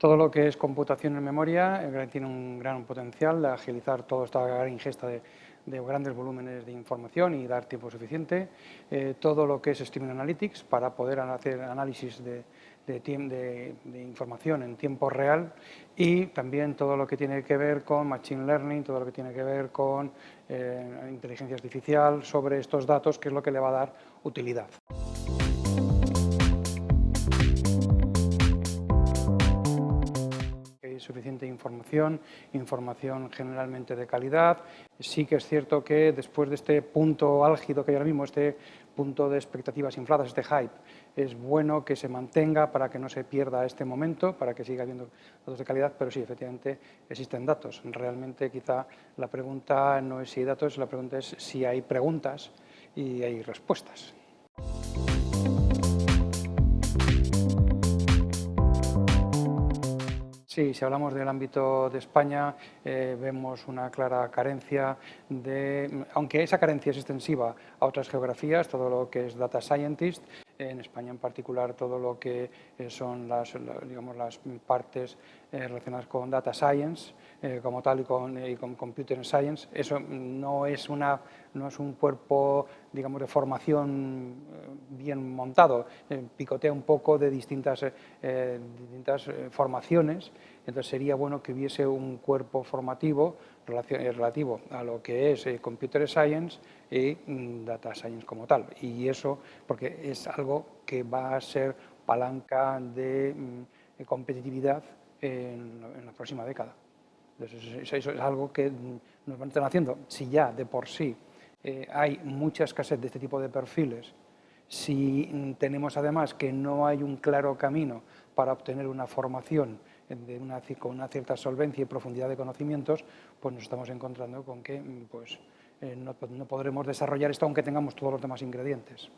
Todo lo que es computación en memoria eh, tiene un gran potencial de agilizar toda esta ingesta de, grandes volúmenes de información y dar tiempo suficiente. Eh, todo lo que es Streaming Analytics para poder hacer análisis de, de, información en tiempo real y también todo lo que tiene que ver con Machine Learning, todo lo que tiene que ver con eh, inteligencia artificial sobre estos datos, que es lo que le va a dar utilidad. Suficiente información, información generalmente de calidad. Sí que es cierto que después de este punto álgido que hay ahora mismo, este punto de expectativas infladas, este hype, es bueno que se mantenga para que no se pierda este momento, para que siga habiendo datos de calidad, pero sí, efectivamente existen datos. Realmente quizá la pregunta no es si hay datos, la pregunta es si hay preguntas y hay respuestas. Sí, si hablamos del ámbito de España, eh, vemos una clara carencia de, aunque esa carencia es extensiva a otras geografías, todo lo que es data scientist, en España en particular todo lo que eh, son las, digamos, las partes eh, relacionadas con data science como tal y con, con, computer science, eso no es, una, no es un cuerpo digamos, de formación bien montado, picotea un poco de distintas, distintas formaciones. Entonces sería bueno que hubiese un cuerpo formativo eh, relativo a lo que es eh, Computer Science y mm, Data Science como tal. Y eso porque es algo que va a ser palanca de mm, competitividad en, la próxima década. Entonces, eso es algo que mm, nos van a estar haciendo. Si ya de por sí eh, hay mucha escasez de este tipo de perfiles, si tenemos además que no hay un claro camino para obtener una formación con una cierta solvencia y profundidad de conocimientos, pues nos estamos encontrando con que pues, eh, no podremos desarrollar esto aunque tengamos todos los demás ingredientes.